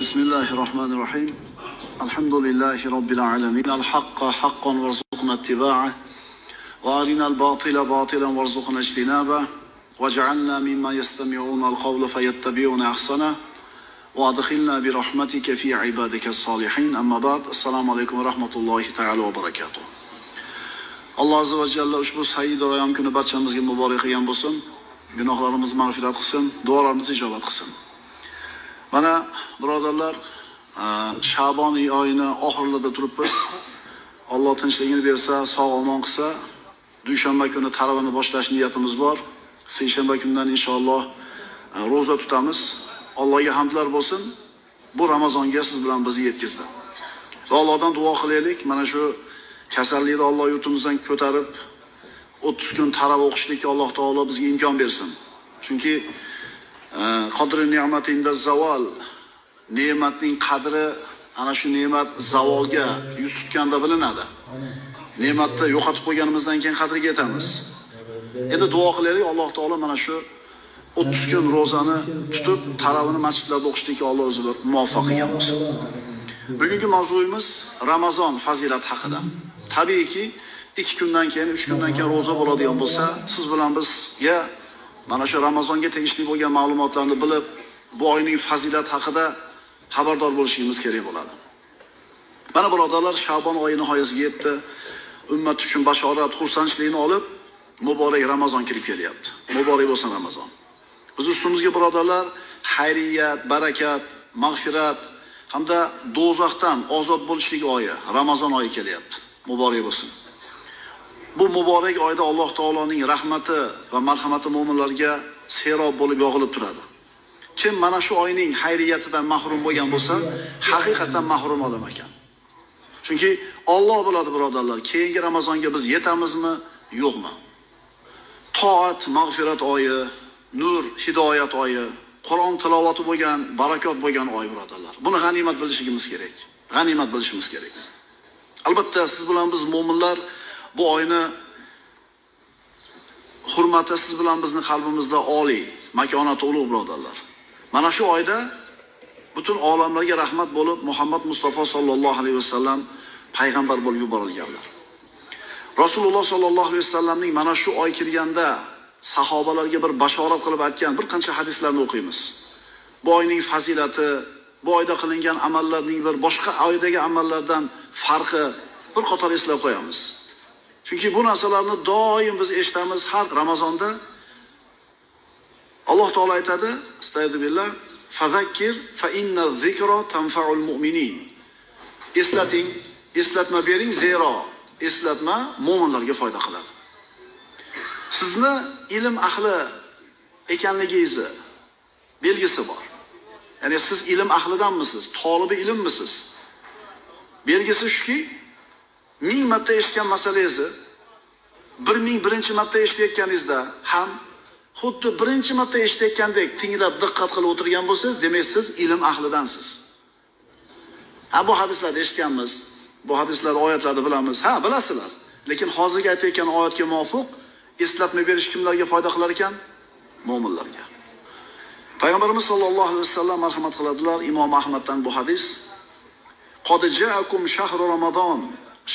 بسم الله الرحمن الرحيم الحمد لله رب العالمين الحق حقا وارزقنا اتباعه وارنا الباطل باطلا وارزقنا اجتنابه واجعلنا مما يستمعون القول فيتبعون احسنه وادخلنا برحمتك في عبادك الصالحين اما بعد السلام عليكم ورحمه الله تعالى وبركاته alloh azza va jalla ushbu said royam kuni barchamizga muborak qilgan bo'lsin. Gunohlarimiz mag'firat qilsin. Duolarimizni ijobat qilsin. Mana birodarlar shabon oyini oxirlarida turibmiz. Alloh tinchligini bersa sog' omon qilsa dushanba kuni taravani boshlash niyatimiz bor. Seshanba kundan inshaalloh ro'za tutamiz. Allohga hamdlar bo'lsin. Bu ramazonga siz bilan bizni yetkazdi. Va allohdan duo qilaylik. Mana shu kasallikni Alloh yurtimizdan ko'tarib 30 kun tarava o'qishlikka Alloh taolo bizga imkon bersin. Chunki e, qadri ne'matinda zavol ne'matning qadri ana shu ne'mat zavolga yuz tutganda bilinadi. Ne'matni yo'qotib qo'yganimizdan keyin qadriga yetamiz. Endi duo qilaylik Alloh taolo mana shu 30 kun ro'zani tutib taravini masjidlarda o'qishlikka Alloh o'zi muvaffaq qilgan bo'lsin. Bugungi mavzuyimiz Ramazon fazilati haqida. Tabiiyki, ikki kundan keyin, uch kundan keyin ro'za bo'ladigan bo'lsa, siz bilan bizga mana shu Ramazonga tegishli bo'lgan ma'lumotlarni bilib, bu oyning fazilati haqida xabardor bo'lishimiz kerak bo'ladi. Mana birodarlar, Shabon oyi nihoyasiga yetdi. Ummat uchun bashorat, xursandchilikni olib, muborak Ramazon kirib kelyapti. Muborak bo'lsin Ramazon. Biz ustimizga birodarlar, xayriyat, barakat, mag'firat hamda do'zaxdan ozod bo'lishlik oyi, Ramazon oyi kelyapti. muborak bo'lsin. Bu muborak oyda Alloh taoloning rahmati va marhamati mu'minlarga serob bo'lib yog'ilib turadi. Kim mana shu oyning xayriyatidan mahrum bo'lgan bo'lsa, haqiqatan mahrum odam ekan. Chunki Alloh biladi birodarlar, keyingi Ramazonga biz yetamizmi, yo'qmi? Toat, mag'firat oyi, nur, hidoyat oyi, Qur'on tilovati bo'lgan, barakot bo'lgan oy birodarlar. Buni g'animat bilishimiz kerak. G'animat bilishimiz kerak. Albatta siz bilan biz mu'minlar bu oyni hurmati siz bilan bizni qalbimizda oliy, makonati ulug' birodarlar. Mana shu oyda butun olamlarga rahmat bo'lib Muhammad Mustafa sollallohu alayhi vasallam payg'ambar bo'lib yuborilganlar. Rasululloh sollallohu alayhi vasallamning mana shu oy kirganda sahobalarga bir bashorat qilib aytgan bir qancha hadislarni o'qiymiz. Bu oyning fazilati, bu oyda qilingan amallarning bir boshqa oydagi amallardan farqi bir qator eslab qo'yamiz. Chunki bu narsalarni doim biz eshitamiz har Ramazonda. Alloh taolo aytadi, astagfirullah, fazakkir fa inna zikra tanfa'ul mu'minin. Eslating, eslatma bering, zero eslatma mu'minlarga foyda qiladi. Sizni ilm ahli ekanligingizni belgisi bor. Ya'ni siz ilm ahlidanmisiz, tolibi ilmmisiz? Belgisi shuki, ming marta eshitgan masalangizni bir ming birinchi marta eshitayotganingizda ham xuddi birinchi marta eshitayotgandek tinglab diqqat qilib o'tirgan bo'lsangiz, demak siz ilm ahlidansiz. Ha bu hadislarni eshitganmiz, bu hadislar oyatlarni bilamiz. Ha, bilasizlar. Lekin hozirgi aytayotgan oyatga muvofiq eslatma berish kimlarga foyda qilar ekan? Mo'minlarga. Payg'ambarimiz sollallohu alayhi vasallam marhamat qiladilar Imom Ahmaddan bu hadis. Qad ja'akum shahru Ramazon,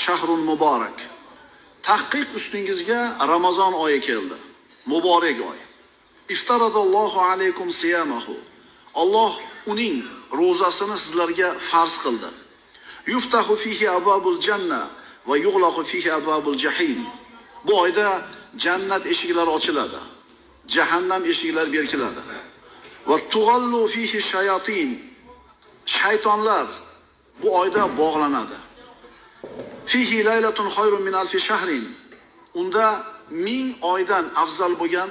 shahrun muborak. Tahqiq ustingizga Ramazon oyi keldi. Muborak oy. Iftaradallohu alaykum siyamahu. Alloh uning ro'zasini sizlarga farz qildi. Yuftahu fihi ababul janna va yughlaqu fihi ababul jahim. Bu oyda jannat eshiklari ochiladi. Jahannam eshiklari berkiladi. Va tug'allu fihi shayatin. Shaytonlar bu oyda bog'lanadi. Fihi laylatun khayrun min alfi shahrin. Unda ming oydan afzal bo'lgan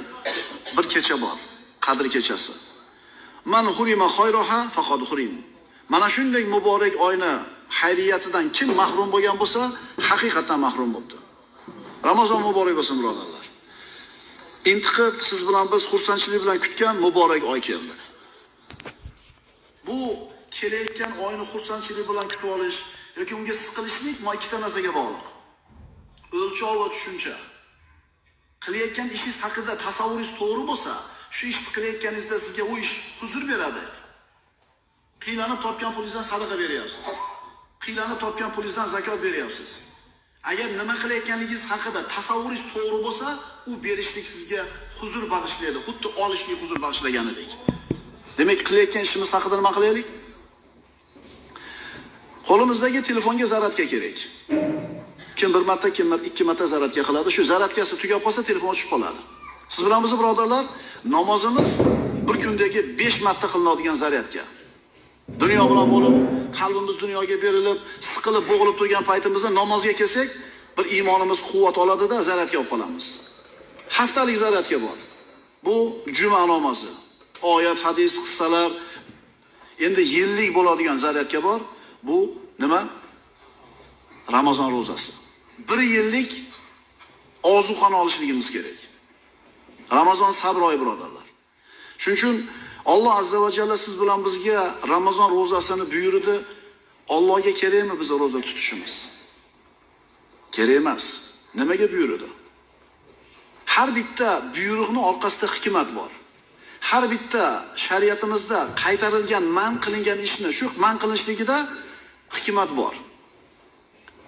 bir kecha bor, qadr kechasi. Man hurima khayroha faqad hurim. Mana shunday muborak oyni xayriyatidan kim mahrum bo'lgan bo'lsa, haqiqatan mahrum bo'libdi. Ramazon muborak bo'lsin birodarlar. Intiqib siz bilan biz xursandchilik bilan kutgan muborak oy keldi. Bu kelayotgan oyni xursandchilik bilan kutib olish yoki unga siqilishlik mana ikkita narsaga bog'liq. O'lchov va tushuncha. Qilayotgan ishingiz haqida tasavvuringiz to'g'ri bo'lsa, shu ishni qilayotganingizda sizga u ish huzur beradi. qiylanib topgan pulingizdan sadaqa beryapsiz qiylanib topgan pulingizdan zakot beryapsiz agar nima qilayotganligingiz haqida tasavvuringiz to'g'ri bo'lsa u berishlik sizga huzur bag'ishlaydi xuddi olishlik huzur bag'ishlaganidek demak qilayotgan ishimiz haqida nima qilaylik qo'limizdagi telefonga zaradka kerak. Kim bir marta kim ikki marta zaradka qiladi shu zaradkasi tugab qolsa telefon o'chib qoladi. Siz bilan bizni birodarlar namozimiz bir kundagi besh marta qilinadigan zaryadka dunyo bilan bo'lib qalbimiz dunyoga berilib siqilib bo'g'ilib turgan paytimizda namozga kelsak bir iymonimiz quvvat oladida zaryadka olib qolamiz. Haftalik zaryadka bor. Bu juma namozi. Oyat hadis qissalar endi yillik bo'ladigan zaryadka bor. Bu nima? Ramazon ro'zasi. Bir yillik ozuqani olishligimiz kerak. Ramazon sabr oyi birodarlar. Shuning uchun alloh azza va jalla siz bilan bizga ramazon ro'zasini buyurdi. Allohga kerakmi biz ro'za tutishimiz? Kerak emas. Nimaga buyurdi? Har bitta buyruqni orqasida hikmat bor. Har bitta shariatimizda qaytarilgan man qilingan ishni shu man qilinishligida hikmat bor.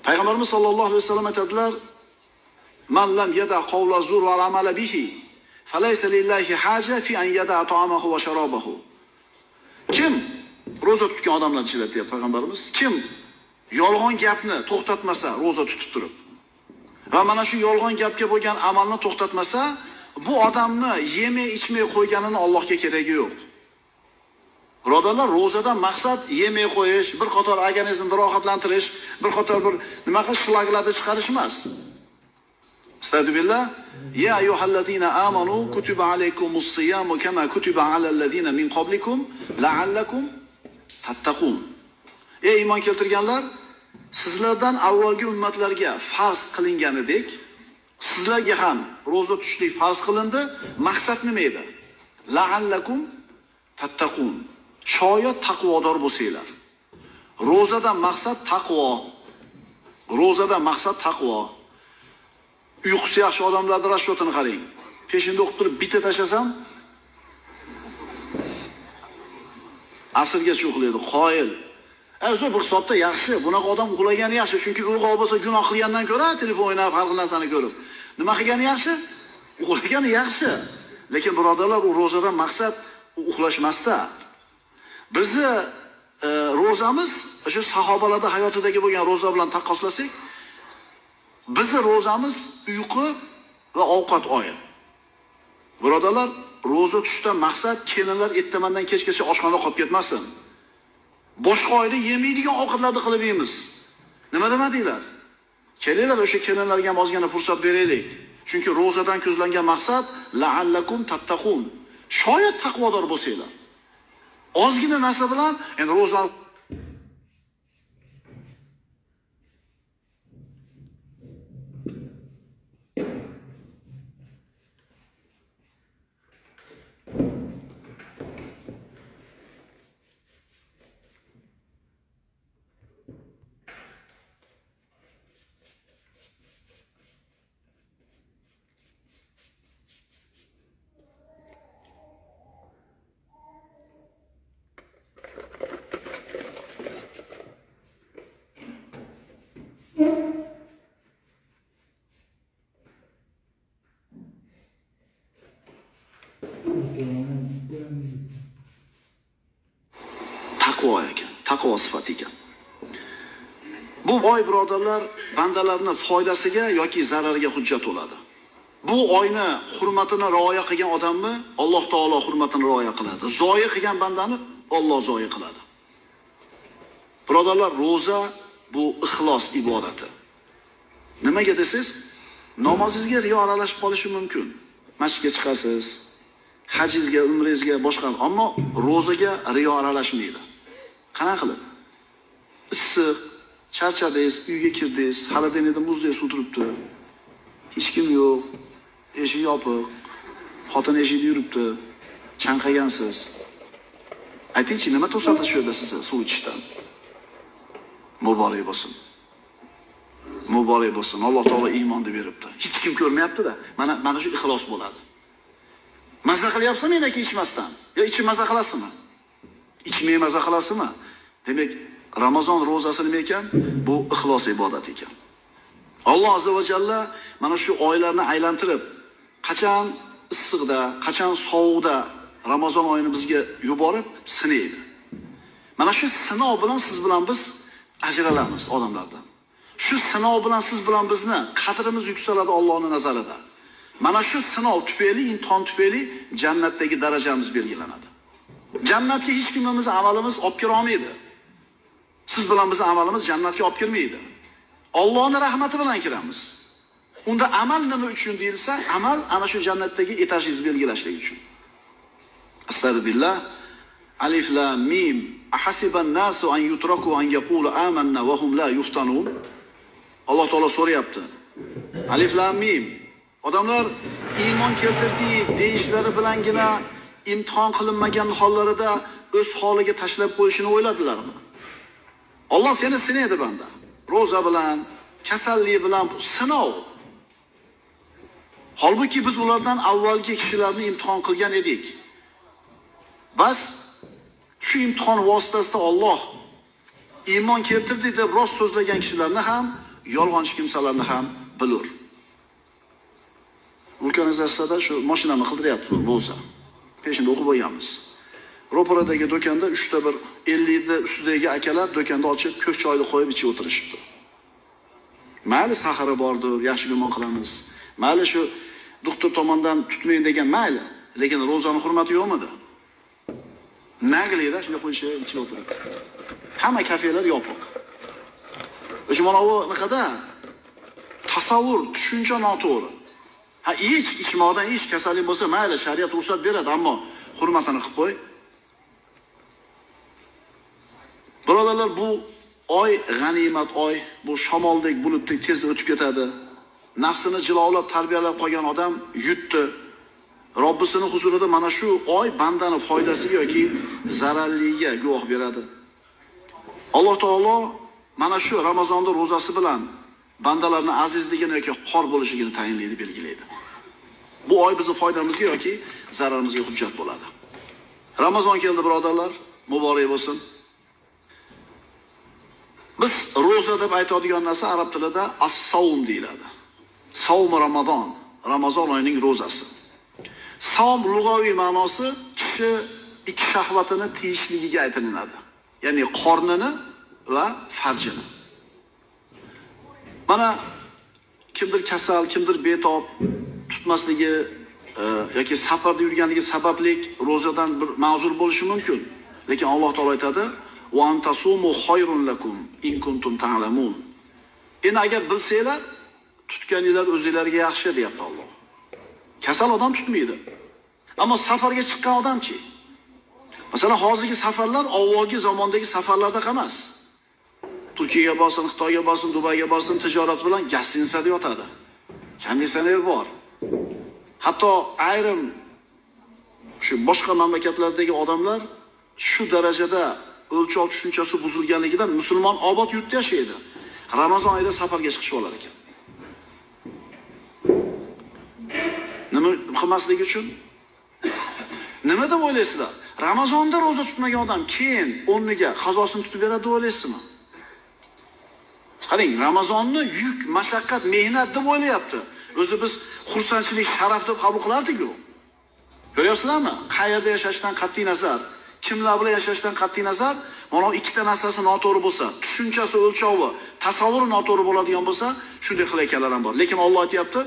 Payg'ambarimiz sollallohu alayhi vasallam aytadilar man lam yada qavla zur va amala bihi falaysa lillahi haja fi an yada ta'amahu va sharobahu kim ro'za tutgan odamlar ichida deyapti payg'ambarimiz? Kim yolg'on gapni to'xtatmasa ro'za tutib turib. Va mana shu yolg'on gapga bo'lgan amalni to'xtatmasa bu odamni yemay ichmay qo'yganini Allohga keragi yo'q. Birodarlar ro'zadan maqsad yemay qo'yish bir qator organizmni rohatlantirish bir qator bir nima qilish shlaglarni chiqarish emas Astagfirullah. Ya ayyuhallazina amanu kutiba alaykumus siyamu kama kutiba alal ladzina min qablikum la'allakum tattaqun. Ey iymon keltirganlar, sizlardan avvalgi ummatlarga farz qilinganidek, sizlarga ham ro'za tutishlik farz qilindi. Maqsad nima edi? La'allakum tattaqun. Shoyat taqvodor bo'lsanglar. Ro'zadan maqsad taqvo. Ro'zadan maqsad taqvo. uyqusi yaxshi odamlarni расчетini qarang peshinda o'qib turib bitta tashlasam asrgacha uxlaydi qoyil o'zi bir hisobda yaxshi bunaqa odam uxlagani yaxshi chunki uyg'oq bo'lsa gunoh qilgandan ko'ra telefon o'ynab har xil narsani ko'rib nima qilgani yaxshi uxlagani yaxshi lekin birodarlar u ro'zadan maqsad uxlash emasda bizni e, ro'zamiz o'sha sahobalarda hayotidagi bo'lgan ro'za bilan taqqoslasak bizni ro'zamiz uyqu va ovqat oyi. Birodarlar ro'za tutishdan maqsad kelinlar ertamandan kechgacha oshxonada qolib ketmasin. Boshqa oyda yemaydigan ovqatlarni qilib yeymiz. Nima demadinglar kelinglar o'sha kelinlarga ham ozgina fursat beraylik. Chunki ro'zadan ko'zlangan maqsad laallakum tattaqun. Shoyat taqvodor bo'lsanglar. Ozgina narsa bilan endi ro'zani taqvo ekan taqvo sifati ekan. Bu oy birodarlar bandalarni foydasiga yoki zarariga hujjat bo'ladi. Bu oyni hurmatini rioya qilgan odamni alloh taolo hurmatini rioya qiladi. Zoyi qilgan bandani olloh zoyi qiladi. Birodarlar ro'za bu ixlos ibodati. Nimaga desangiz namozingizga riyo aralashib qolishi mumkin. Masjidga chiqasiz hajingizga umringizga boshqa ammo ro'zaga riyo aralashmaydi. Qanaqa qilib? Issiq charchadingiz uyga kirdingiz xolodilnikda denada muzdek suv turibdi hech kim yo'q eshik yopiq xotin eshikda yuribdi chanqagansiz. Aytingchi nima to'sadi shu yerda sizni suv ichishdan? Muborak bo'lsin. Muborak bo'lsin. Alloh taolo iymonni beribdi. Hech kim ko'rmayaptida. Mana mana shu ixlos bo'ladi. Maza qilyapsizmi menaki ichmasdan? Yo ichib maza qilasizmi? Ichmay maza qilasizmi? Demak ramazon ro'zasi nima ekan? Bu ixlos ibodat ekan. Alloh azza va jalla mana shu oylarni aylantirib qachon issiqda qachon sovuqda ramazon oyini bizga yuborib sinaydi. Mana shu sinov bilan siz bilan biz ajralamiz odamlardan. Shu sinov bilan siz bilan bizni qadrimiz yuksaladi Allohning nazarida. Mana shu sinov tufayli imtihon tufayli jannatdagi darajamiz belgilanadi. Jannatga hech kimimiz amalimiz olib kira olmaydi. Siz bilan bizni amalimiz jannatga olib kirmaydi. Allohning rahmati bilan kiramiz. Unda amal nima uchun deyilsa amal ana shu jannatdagi etajingizni belgilashlik uchun. Astag'firullah. Alif lam mim. Ahasiban nasu an yutraku an yaqulu amanna va hum la yuftanun. Alloh taolo so'rayapti. Alif lam mim. Odamlar iymon keltirdik deyishlari bilangina imtihon qilinmagan hollarida o'z holiga tashlab qo'yishini o'yladilarmi? Alloh seni sinaydi banda. Ro'za bilan kasallik bilan sinov. Holbuki biz ulardan avvalgi kishilarni imtihon qilgan edik. Bas shu imtihon vositasida Alloh iymon keltirdi deb rost so'zlagan kishilarni ham yolg'onchi kimsalarni ham bilur. Vulkanizatsiyada shu mashinani qildiryapti ro'za. Peshinda o'qib bo'lganmiz ro'paradagi do'konda uchta bir ellikni ustidagi akalar do'konda ochib ko'k choyni qo'yib ichib o'tirishibdi. Mayli sahari bordir yaxshi gumon qilamiz. Mayli shu doktor tomonidan tutmang degan mayli lekin ro'zani hurmati yo'qmidi? Naglayda shunday qo'yishib ichib o'tirib. Hamma kafelar yopiq. O'sha mana bu anaqada? Tasavvur tushuncha noto'g'ri. Ha ich ichmoqdan ich kasallik bo'lsa mayli shariat ruxsat beradi ammo hurmatini qilib qo'y. Birodarlar bu oy g'animat oy. Bu shamoldek bulutdek tez o'tib ketadi. Nafsini jilovlab tarbiyalab qolgan odam yutdi. Robbisini huzurida mana shu oy bandani foydasiga yoki zararliga guvoh beradi. Alloh taolo mana shu ramazonni ro'zasi bilan bandalarni azizligini yoki xor bo'lishligini tayinlaydi belgilaydi. Bu oy bizni foydamizga yoki zararimizga hujjat bo'ladi. Ramazon keldi birodarlar. Muborak bo'lsin. Biz ro'za deb aytadigan narsa arab tilida assavm deyiladi. Savm ramazon ramazon oyining ro'zasi. Savm lug'aviy ma'nosi kishi ikki shahvatini tiyishligiga aytilinadi. Ya'ni qornini va farjini. Mana kimdir kasal kimdir betob tutmasligi e, yoki safarda yurganligi sababli ro'zadan bir ma'zur bo'lishi mumkin. Lekin alloh taolo aytadi "Va antasumu khayrun lakum in kuntum ta'lamun." Endi agar bilsanglar, tutganinglar o'zinglarga yaxshi deyapti Alloh. Kasal odam tutmaydi. Ammo safarga chiqqan odamchi? Masalan, hozirgi safarlar avvalgi zamondagi safarlarda emas. Turkiyaga borsin, Xitoyga borsin, Dubayga borsin, tijorat bilan gassinsada yotadi. Konditsioner bor. Hatto ayrim shu boshqa mamlakatlardagi odamlar shu darajada o'lchov tushunchasi buzilganligidan musulmon obod yurtda yashaydi. Ramazon oyida safarga chiqishib olar ekan. Nima qilmaslik uchun? Nima deb o'ylaysizlar? Ramazonda roza tutmagan odam keyin o'rniga qazosini tutib beradi deb o'ylaysizmi? Qarang, Ramazonni yuk, mashaqqat, mehnat deb o'ylayapti. O'zi biz xursandchilik, sharaf deb qabul qilardik-ku. Ko'ryapsizlarmi? Qayerda yashashdan qat'iy nazar, kimlar bilan yashashdan qat'iy nazar, mana ikkita narsasi noto'g'ri bo'lsa, tushunchasi o'lchovi, tasavvuri noto'g'ri bo'ladigan bo'lsa, shunday qilayotganlar ham bor. Lekin Alloh aytyapti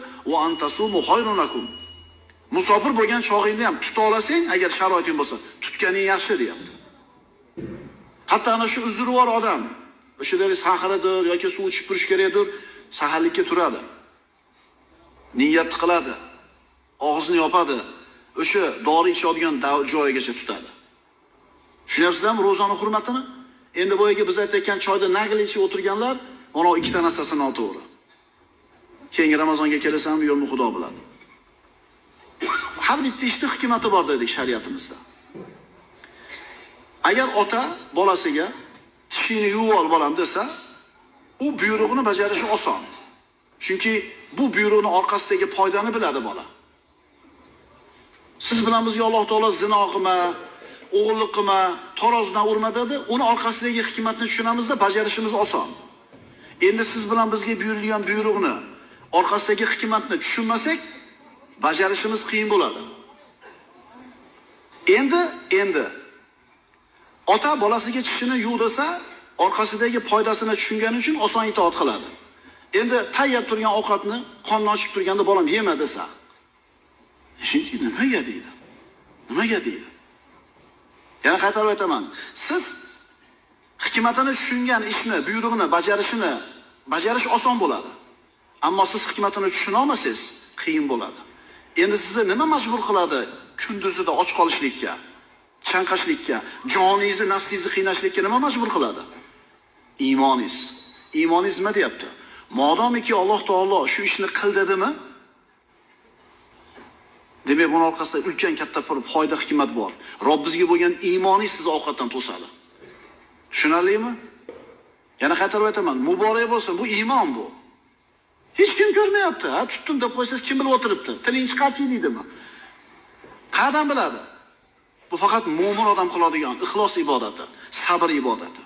Musofir bo'lgan chog'ingda ham tuta olasang, agar sharoiting bo'lsa, tutganing yaxshi deyapti. Hatto ana shu uzrvor odam, o'sha deri yoki suv ichib turish kerakdir, saharlikka turadi. Niyat qiladi. Og'zini yopadi. O'sha dori ichadigan joyigacha tutadi. Tushunyapsizlarmi ro'zani hurmatini? Endi boyagi biz aytayotgan choyda nagli ichib o'tirganlar, mana ikkita narsasi noto'g'ri. Keyingi Ramazonga kelasanmi, yo'qmi Xudo biladi. Har bitta ishda hikmati bor dedik shariatimizda. Agar ota bolasiga tishini yuvib ol bolam desa, u buyrug'ini bajarishi oson. Chunki bu buyruqni orqasidagi foydani biladi bola. Siz bilan bizga Alloh taolo zino qilma, o'g'illik qilma, tarozidan urma dedi. Uni orqasidagi hikmatni tushunamizda, bajarishimiz oson. Endi siz bilan bizga buyurilgan buyruqni orqasidagi hikmatni tushunmasak, bajarishimiz qiyin bo'ladi. Endi endi ota bolasiga tishini yuv desa, orqasidagi foydasini tushungani uchun oson itoat qiladi. Endi tayyor turgan ovqatni qonni ochib turganda bolam yema desa, nimaga deydi? Nimaga deydi? Yana qaytarib aytaman. Siz hikmatini tushungan ishni, buyrug'ini bajarishini bajarish oson bo'ladi. Ammo siz hikmatini tushuna olmasangiz, qiyin bo'ladi. Endi sizni nima majbur qiladi kunduzida och qolishlikka, chanqashlikka, joningizni, nafsingizni qiynashlikka nima majbur qiladi? Iymoningiz. Iymoningiz nima deyapti? Modomiki Alloh taolo shu ishni qil dedimi? Demak, buni orqasida ulkan katta bir foyda hikmat bor. Robbizga bo'lgan iymoningiz sizni ovqatdan to'sadi. Tushunarlimi? Yana qaytarib aytaman, muborak bo'lsin, bu iymon bu. Hech kim ko'rmayapti. Ha, tutdim deb qo'ysangiz kim bilib o'tiribdi? Tiling chiqarchi deydimi? Qayerdan biladi? Bu faqat mo'min odam qiladigan ixlos ibodati, sabr ibodati.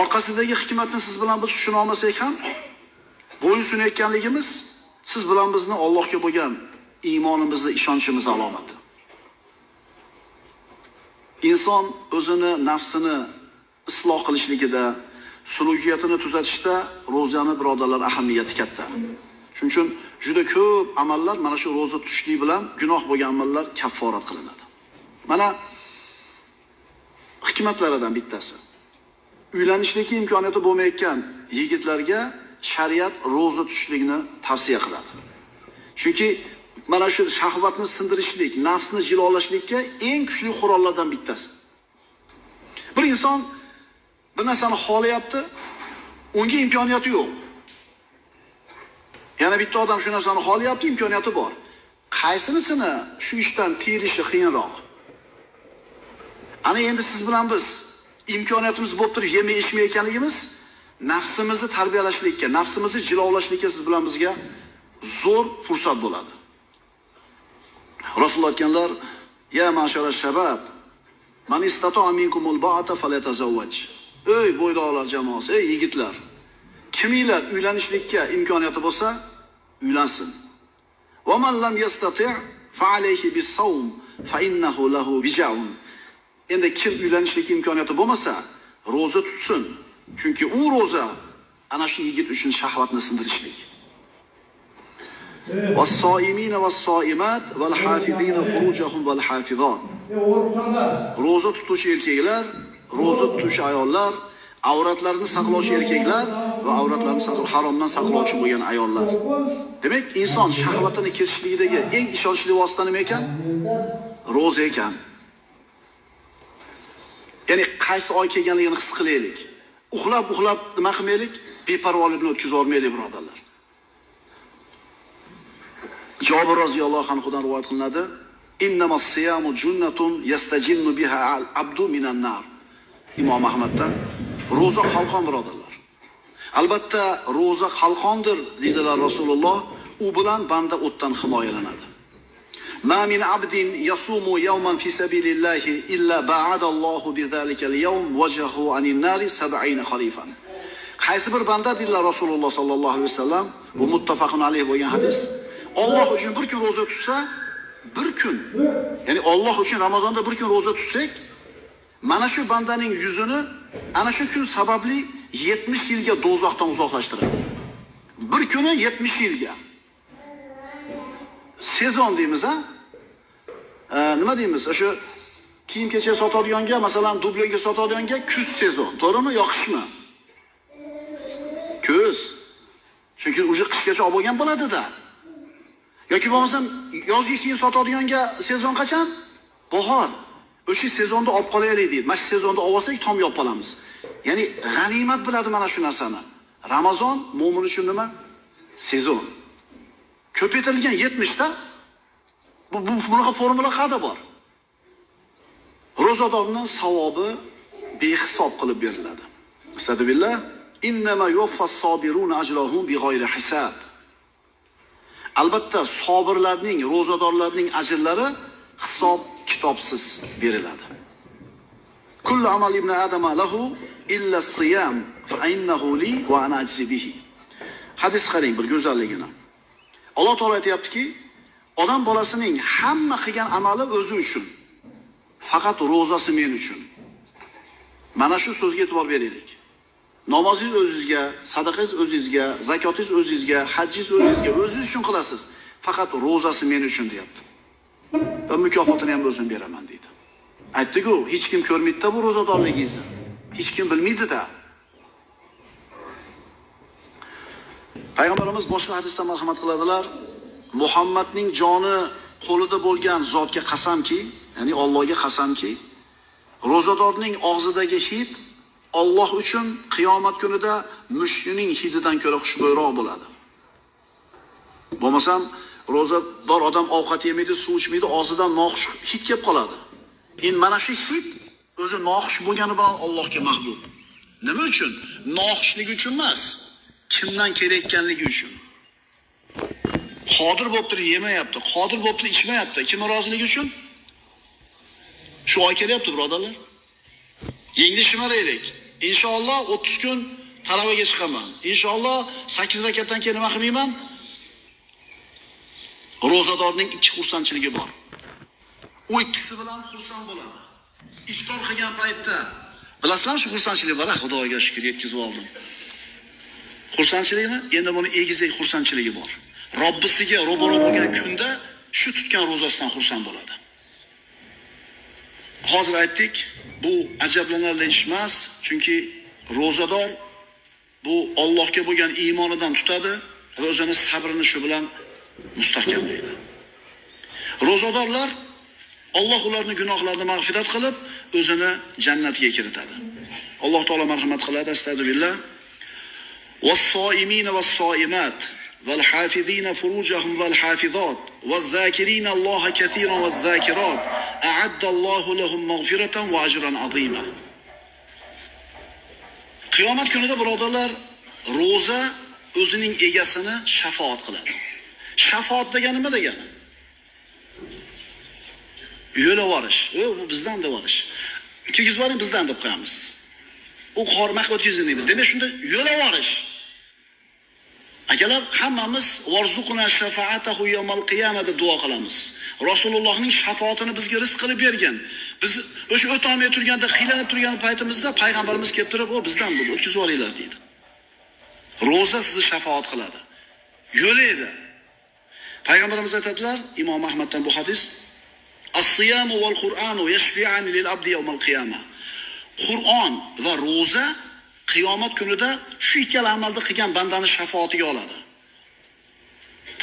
Orqasidagi hikmatni siz bilan biz tushuna olmasak ham, bo'ysunayotganligimiz siz bilan bizni Allohga bo'lgan iymonimizni, ishonchimiz alomati. Inson o'zini nafsini isloh qilishligida, sulukiyatini tuzatishda ro'zani birodarlar ahamiyati katta. Shuning uchun juda ko'p amallar mana shu ro'za tutishlik bilan gunoh bo'lgan amallar kafforat qilinadi. Mana hikmatlaridan bittasi. Uylanishlikka imkoniyati bo'lmayotgan yigitlarga shariat ro'za tutishlikni tavsiya qiladi. Chunki mana shu shahvatni sindirishlik, nafsni jilolashlikka eng kuchli qurollardan bittasi. Bir inson bir narsani xohlayapti, unga imkoniyati yo'q. Yana bitta odam shu narsani xohlayapti, imkoniyati bor. Qaysinisini shu ishdan tiyilishi qiyinroq? Ana endi siz bilan biz imkoniyatimiz bo'lib turib yemay ichmayotganligimiz nafsimizni tarbiyalashlikka, nafsimizni jilovlashlikka siz bilan bizga zo'r fursat bo'ladi. Rasululloh aytganlar: "Ya mashara shabab, man istato'a minkumul ba'ata falyatazawwaj." Ey bo'ydoqlar jamoasi, ey yigitlar, kiminglar uylanishlikka imkoniyati bo'lsa, uylansin. Va man lam yastati' fa alayhi bis-sawm fa innahu lahu bija'un. Endi kim uylanishlikka imkoniyati bo'lmasa, roza tutsin. Chunki u roza ana shu yigit uchun shahvatni sindirishlik. Was-soimina was-soimat wal-hafizina furujahum wal-hafizat. Roza tutuvchi erkaklar, roza tutuvchi ayollar, avratlarini saqlovchi erkaklar va avratlarini saqlov haromdan saqlovchi bo'lgan ayollar. Demak, inson shahvatini kesishligidagi eng ishonchli vosita nima ekan? Roza ekan. Ya'ni qaysi oy kelganligini his qilaylik. Uxlab uxlab nima qilmaylik? Beparvolikni o'tkazib olmaylik, birodarlar. jobir roziyallohu anhudan rivoyat qilinadi. Innamas yastajinnu biha minan nar. Imom Ahmaddan roza qalqon birodarlar. Albatta roza qalqondir dedilar Rasululloh. U bilan banda o'tdan himoyalanadi. Ma min abdin yasumu yawman fi sabilillahi illa ba'ada Allohu bi zalika al-yawm wajhahu anin nari 70 khalifan. Qaysi bir banda dedilar Rasululloh sallallohu alayhi vasallam, bu muttafaqun alayhi bo'lgan hadis. Alloh uchun bir kun roza tutsa, bir kun, ya'ni Alloh uchun Ramazonda bir kun roza tutsak, mana shu bandaning yuzini ana shu kun sababli 70 yilga do'zaxdan uzoqlashtiradi. Bir kuni 70 yilga. Sezon deymiz a nima deymiz? O'sha kiyim kechak sotadiganga, masalan, dublyonga sotadiganga kuz sezon, to'g'rimi? Yoqishmi? Kuz. Chunki уже qishgacha olib bo'lgan bo'ladida yoki bo'lmasam yozgi kiyim sotadiganga sezon qachon? Bahor. O'sha sezonda olib qolaylik deydi. Mana shu sezonda olib olsak tom yopib qolamiz. Ya'ni g'animat biladi mana shu narsani. Ramazon mo'min uchun nima? Sezon. Ko'paytirilgan 70 ta bu bu bunaqa formula qayerda bor? Ro'zadorning savobi behisob qilib beriladi. Astagfirullah. Innama yuwaffas sabiruna ajrahum bighayri hisab. Albatta, sobirlarning, ro'zadorlarning ajrlari hisob kitobsiz beriladi. Kullu amal ibn adama lahu illa siyam fa innahu li va ana ajzi bihi. Hadis qarang bir go'zalligini. Alloh taolo aytyaptiki odam bolasining hamma qilgan amali o'zi uchun. Faqat ro'zasi men uchun. Mana shu so'zga e'tibor beraylik. Namozingiz o'zingizga, sadaqangiz o'zingizga, zakotingiz o'zingizga, hajjingiz o'zingizga, o'zingiz uchun qilasiz. Faqat ro'zasi men uchun deyapti. Va mukofotini ham o'zim beraman deydi. aytdiku hech kim ko'rmaydi-da bu ro'zadorligingizni. Hech kim bilmaydi-da. Payg'ambarimiz boshqa hadisda marhamat qiladilar. Muhammadning joni qo'lida bo'lgan zotga qasamki, ya'ni Allohga qasamki, ro'zadorning og'zidagi hid Alloh uchun qiyomat kunida mushtining hididan ko'ra xushbo'yroq bo'ladi. Bo'lmasam, ro'zador odam ovqat yemaydi, suv ichmaydi, og'zidan noxush hid kelib qoladi. Endi mana shu hid o'zi noxush bo'lgani bilan Allohga mahbub. Nima uchun? Noxushlik uchun emas, kimdan kelayotganligi uchun. Qodir bo'lib turib yemayapti, qodir bo'lib turib ichmayapti. kimni roziligi uchun? Shu oy kelyapti, birodarlar. Endi shimaraylik. Inshaalloh 30 kun talavaga chiqaman. Inshaalloh 8 rakatdan keyin nima qilmayman? Ro'zadorning ikki xursandchiligi bor. U ikkisi bilan xursand bo'ladi. Iftor qilgan paytda bilasizmi shu xursandchilik bor, ah, Xudoga shukr yetkazib oldim. Xursandchilikmi? Endi buni egizak xursandchiligi bor. Robbisiga ro'baro bo'lgan kunda shu tutgan ro'zasidan xursand bo'ladi. Hozir aytdik, bu ajablanarli ish emas, chunki ro'zador bu Allohga bo'lgan iymonidan tutadi va o'zini sabrini shu bilan mustahkamlaydi. Ro'zadorlar Alloh ularni gunohlarini mag'firat qilib, o'zini jannatiga kiritadi. Alloh taolo marhamat qiladi, astagfirullah. Was-soimin was-soimat wal-hafizina furujahum wal-hafizat waz-zakirina Alloha katiran waz-zakirat lahum maghfiratan wa ajran azima. Qiyomat kunida birodarlar, ro'za o'zining egasini shafoat qiladi. Shafoat degani nima degani? yo'la borish, u bu bizdan deb borish. Kirgizib yuboring bizdan deb qo'yamiz. U qormaq o'tkazing deymiz. Demak, shunda yo'la borish. Akalar, hammamiz varzuqna shafaatahu yawmal qiyamah deb duo qilamiz. Rasulullohning shafoatini bizga rizq qilib bergan. Biz o'sha o'tolmay turganda, qiylanib turgan paytimizda payg'ambarimiz kelib turib, "O, bizdan bu o'tkazib olinglar" deydi. Roza sizni shafoat qiladi. Yo'laydi. Payg'ambarimiz aytadilar, Imom Ahmaddan bu hadis, As-siyamu wal Qur'anu yashfi'ani lil abdi yawmal. Qur'on va roza qiyomat kunida shu ikkala amalni qilgan bandani shafoatiga oladi.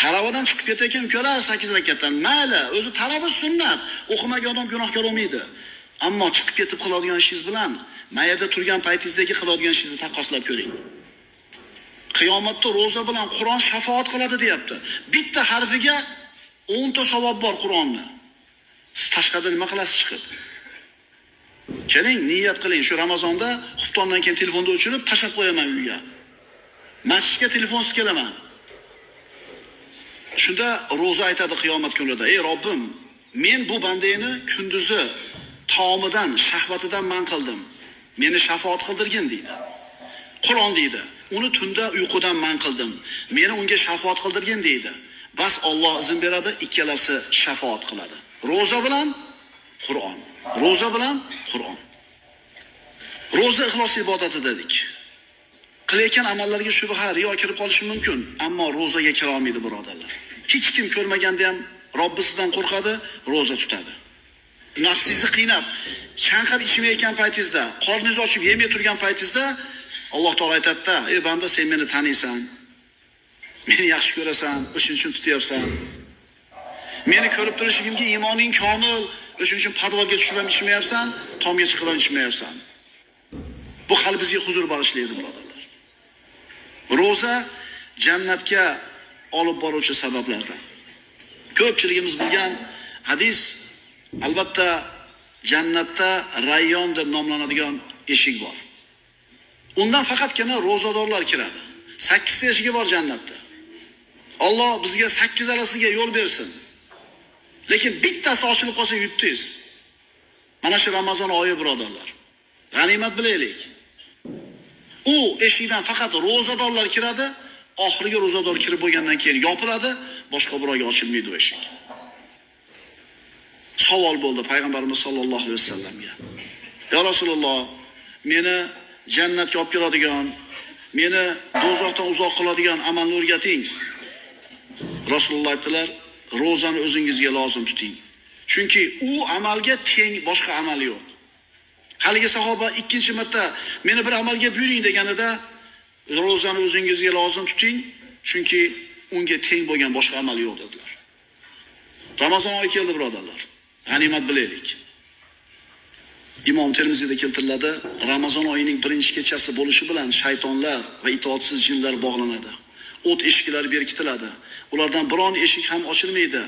talabadan chiqib ketayotgan ukalar 8 rakatdan mayli, o'zi talaba sunnat, o'qimagan odam gunohkor bo'lmaydi. Ammo chiqib ketib qiladigan ishingiz bilan mayada turgan paytingizdagi qiladigan ishingizni taqqoslab ko'ring. Qiyomatda roza bilan Qur'on shafoat qiladi deyapti. Bitta harfiga 10 ta savob bor Qur'onni. Siz tashqarida nima qilasiz chiqib? Keling, niyat qiling. Shu Ramazonda xuftondan keyin telefonni o'chirib tashlab qo'yaman uyga. Masjidga telefonsiz kelaman. Shunda roza aytadi qiyomat kunida: "Ey Robbim, men bu bandani kunduzi taomidan, shahvatidan man qildim. Meni shafoat qildirgin" deydi. Qur'on deydi. Uni tunda uyqudan man qildim. Meni unga shafoat qildirgin deydi. Bas Alloh izn beradi, ikkalasi shafoat qiladi. Roza bilan Qur'on. Roza bilan Qur'on. Roza ixlos ibodati dedik. Qilayotgan amallarga shubha, riyo kirib qolishi mumkin, ammo rozaga kira olmaydi birodarlar. Hech kim ko'rmaganda ham Robbisidan qo'rqadi, roza tutadi. Nafsingizni qiynab, chanqab ichmayotgan paytingizda, qorningiz ochib yemay turgan paytingizda Alloh taolo aytadida, "Ey banda, sen meni taniysan. Meni yaxshi ko'rasan, o'shuning uchun tutyapsan. Meni ko'rib turishimga iymoning komil, o'shuning uchun podvalga tushib ham ichmayapsan, tomga chiqib ham ichmayapsan." Bu qalbingizga huzur bag'ishlaydi, birodarlar. Roza jannatga olib boruvchi sabablardan. Ko'pchiligimiz bilgan hadis albatta jannatda Rayyon deb nomlanadigan eshik bor. Undan faqatgina ro'zadorlar kiradi. 8 ta eshigi bor jannatda. Alloh bizga 8 arasiga yo'l bersin. Lekin bittasi ochilib qolsa yutdingiz. Mana shu Ramazon oyi birodarlar. G'animat bilaylik. U eshikdan faqat ro'zadorlar kiradi, oxirgi ro'zador kirib bo'lgandan keyin yopiladi, boshqa birovga ochilmaydi u eshik. Savol bo'ldi payg'ambarimiz sollallohu alayhi vasallamga. Ya Rasululloh, meni jannatga olib keladigan, meni do'zaxdan uzoq qiladigan amalni o'rgating. Rasululloh aytdilar, ro'zani o'zingizga lozim tuting. Chunki u amalga teng boshqa amal yo'q. Haligi sahoba ikkinchi marta meni bir amalga buyuring deganida ro'zani o'zingizga lozim tuting, chunki unga teng bo'lgan boshqa amal yo'q dedilar. Ramazon oyi keldi birodarlar. G'animat bilaylik. Imom Termiziyda keltiriladi, Ramazon oyining birinchi kechasi bo'lishi bilan shaytonlar va itoatsiz jinlar bog'lanadi. O't eshiklari berkitiladi. Ulardan biron eshik ham ochilmaydi.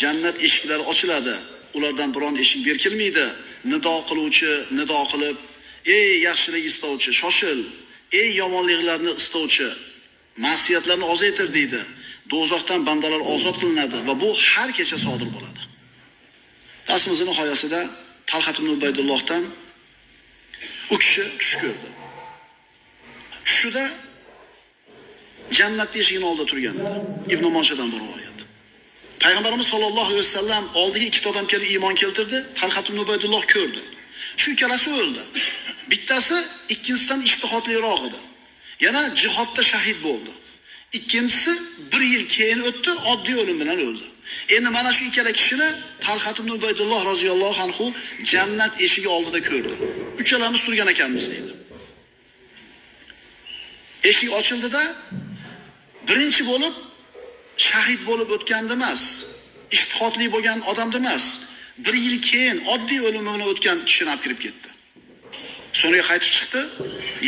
Jannat eshiklari ochiladi. Ulardan biron eshik berkilmaydi. Nido qiluvchi nido qilib, "Ey yaxshilik istovchi, shoshil. Ey yomonliklarni istovchi, ma'siyatlarni ozaytir" deydi. Do'zaxdan bandalar ozod qilinadi va bu har kecha sodir bo'ladi. darsimizni nihoyasida Talhat ibn Ubaydullohdan u kishi tush ko'rdi. Tushida jannat eshigining oldida turgan edi. Ibn moshadan bir rivoyat. Payg'ambarimiz sollallohu alayhi vasallam oldiga ikkita odam kelib iymon keltirdi. Talhat ibn Ubaydulloh ko'rdi. Shu ikkalasi o'ldi. Bittasi ikkinchisidan ishtihodliroq edi. Yana jihodda shahid bo'ldi. Ikkinchisi bir yil keyin o'tdi, oddiy o'lim bilan o'ldi. Endi mana shu ikkala kishini Talhat ibn Ubaydulloh roziyallohu anhu jannat eshigi oldida ko'rdi. Uchalamiz turgan ekanmiz deydi. Eshik ochildida birinchi bo'lib shahid bo'lib o'tganda emas, ishtihotli bo'lgan odamda emas, bir yil keyin oddiy o'lim bilan o'tgan kishini olib kirib ketdi. So'ngra qaytib chiqdi,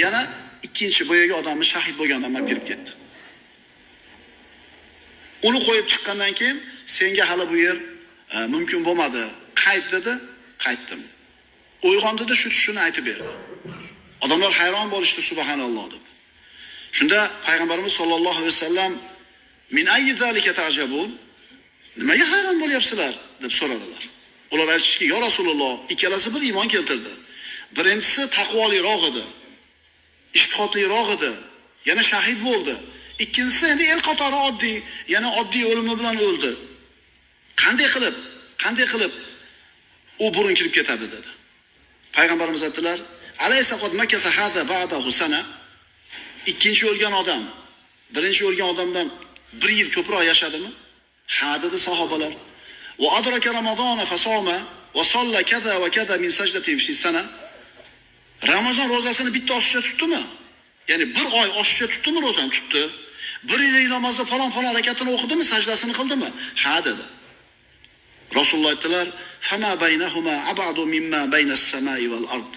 yana ikkinchi boyagi odamni shahid bo'lgan odam olib kirib ketdi. Uni qo'yib chiqqandan keyin senga hali bu yer e, mumkin bo'lmadi. Qayt dedi, qaytdim. Uyg'ondida shu tushini aytib berdi. Odamlar hayron bo'lishdi subhanalloh deb. Shunda payg'ambarimiz sollallohu alayhi vasallam min ayyi zalika ta'jabun? Nimaga hayron bo'lyapsizlar deb so'radilar. Ular aytishdiki, "Ya Rasululloh, ikkalasi bir iymon keltirdi. Birinchisi taqvoliroq edi, ishtihodliroq edi, yana shahid bo'ldi. Ikkinchisi endi el qatori oddiy, yana oddiy o'limi bilan o'ldi. Qanday qilib, qanday qilib u burun kirib ketadi dedi. Payg'ambarimiz aytdilar, Ikkinchi o'lgan odam birinchi o'lgan odamdan bir yil ko'proq yashadimi? Ha dedi sahobalar. Va adraka ramazona fasoma va solla kada va kada min sajdatin fi sana. Ramazon ro'zasini bitta oshiqcha tutdimi? Ya'ni bir oy oshiqcha tutdimi ro'zani tutdi? Bir yil namozni falon falon rakatini o'qidimi, sajdasini qildimi? Ha dedi. Rasululloh aytdilar: "Fama baynahuma abadu mimma baynas samai val ard."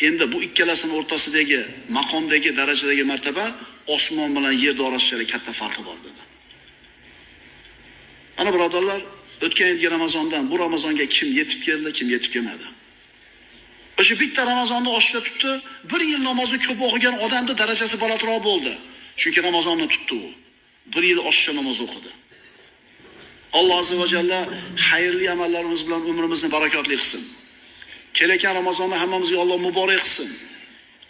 Endi bu ikkalasini o'rtasidagi maqomdagi darajadagi martaba osmon bilan yer orasida katta farqi bor dedi. Ana birodarlar, o'tgan yilgi Ramazondan bu Ramazonga kim yetib keldi, kim yetib kelmadi. O'sha bitta Ramazonni oshida tutdi, bir yil namozni ko'p o'qigan odamning darajasi balandroq bo'ldi. Chunki Ramazonni tutdi u. Bir yil oshcha namoz o'qidi. Alloh azza va jalla xayrli amallarimiz bilan umrimizni barakotli qilsin. Kelayotgan Ramazonni hammamizga Alloh muborak qilsin.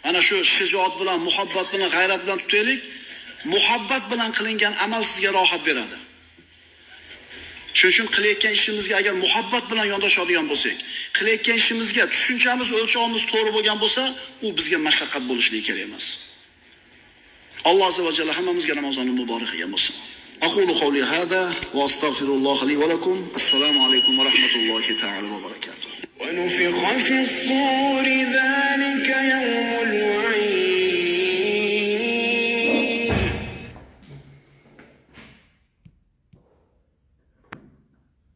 Mana shu shijoat bilan, muhabbat bilan, g'ayrat bilan tutaylik. Muhabbat bilan qilingan amal sizga rohat beradi. Shuning uchun qilayotgan ishimizga agar muhabbat bilan yondashadigan bo'lsak, qilayotgan ishimizga tushunchamiz, o'lchovimiz to'g'ri bo'lgan bo'lsa, u bizga mashaqqat bo'lishligi kerak emas. Alloh azza va jalla hammamizga Ramazonni muborak qilgan bo'lsin. أقول قولي هذا وأستغفر الله لي ولكم السلام عليكم ورحمة الله تعالى وبركاته ونفخ في الصور ذلك يوم الوعيد